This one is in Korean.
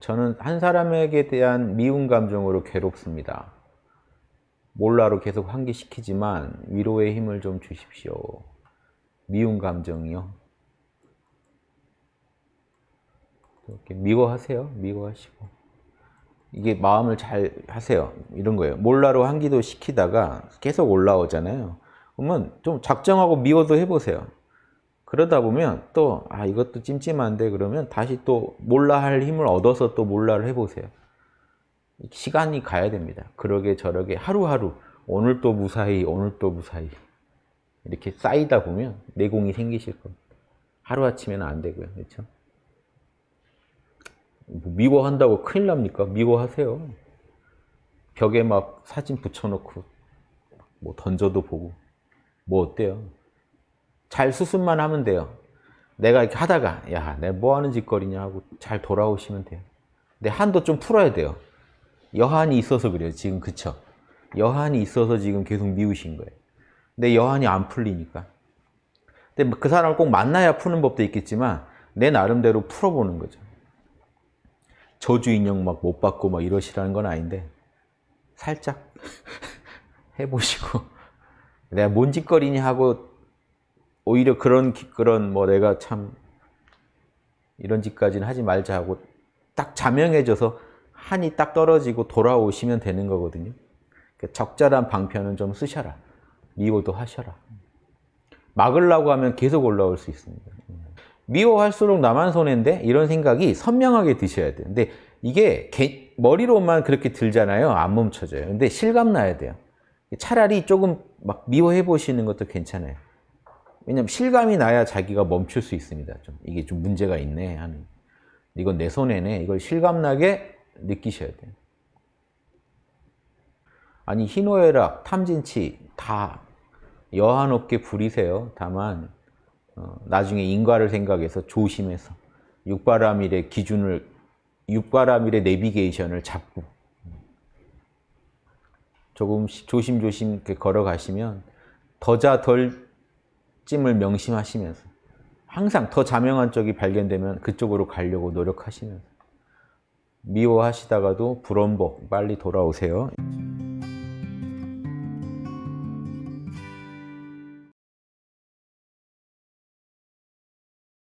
저는 한 사람에게 대한 미운 감정으로 괴롭습니다. 몰라로 계속 환기시키지만 위로의 힘을 좀 주십시오. 미운 감정이요. 이렇게 미워하세요. 미워하시고. 이게 마음을 잘 하세요. 이런 거예요. 몰라로 환기도 시키다가 계속 올라오잖아요. 그러면 좀 작정하고 미워도 해보세요. 그러다 보면 또, 아, 이것도 찜찜한데 그러면 다시 또 몰라 할 힘을 얻어서 또 몰라를 해보세요. 시간이 가야 됩니다. 그러게 저러게 하루하루, 오늘 또 무사히, 오늘 또 무사히. 이렇게 쌓이다 보면 내공이 생기실 겁니다. 하루아침에는 안 되고요. 그렇죠? 뭐 미워한다고 큰일 납니까? 미워하세요. 벽에 막 사진 붙여놓고 뭐 던져도 보고 뭐 어때요? 잘 수습만 하면 돼요. 내가 이렇게 하다가 야, 내가 뭐 하는 짓거리냐 하고 잘 돌아오시면 돼요. 근데 한도 좀 풀어야 돼요. 여한이 있어서 그래요. 지금 그쵸? 여한이 있어서 지금 계속 미우신 거예요. 근데 여한이 안 풀리니까. 근데 그 사람을 꼭 만나야 푸는 법도 있겠지만 내 나름대로 풀어보는 거죠. 저주 인형 막 못 받고 막 이러시라는 건 아닌데 살짝 해보시고 내가 뭔 짓거리냐 하고 오히려 그런 그런 뭐 내가 참 이런 짓까지는 하지 말자 하고 딱 자명해져서 한이 딱 떨어지고 돌아오시면 되는 거거든요. 그러니까 적절한 방편은 좀 쓰셔라. 미워도 하셔라. 막으려고 하면 계속 올라올 수 있습니다. 미워할수록 나만 손해인데 이런 생각이 선명하게 드셔야 돼요. 근데 이게 개, 머리로만 그렇게 들잖아요. 안 멈춰져요. 근데 실감 나야 돼요. 차라리 조금 막 미워해 보시는 것도 괜찮아요. 왜냐면 실감이 나야 자기가 멈출 수 있습니다. 좀 이게 좀 문제가 있네 하는. 이건 내 손해네. 이걸 실감나게 느끼셔야 돼요. 아니 희노애락, 탐진치 다 여한 없게 부리세요. 다만 어, 나중에 인과를 생각해서 조심해서 육바라밀의 기준을 육바라밀의 내비게이션을 잡고 조금씩 조심조심 걸어가시면 더자 덜 찜을 명심하시면서 항상 더 자명한 쪽이 발견되면 그쪽으로 가려고 노력하시면서 미워하시다가도 불원복 빨리 돌아오세요.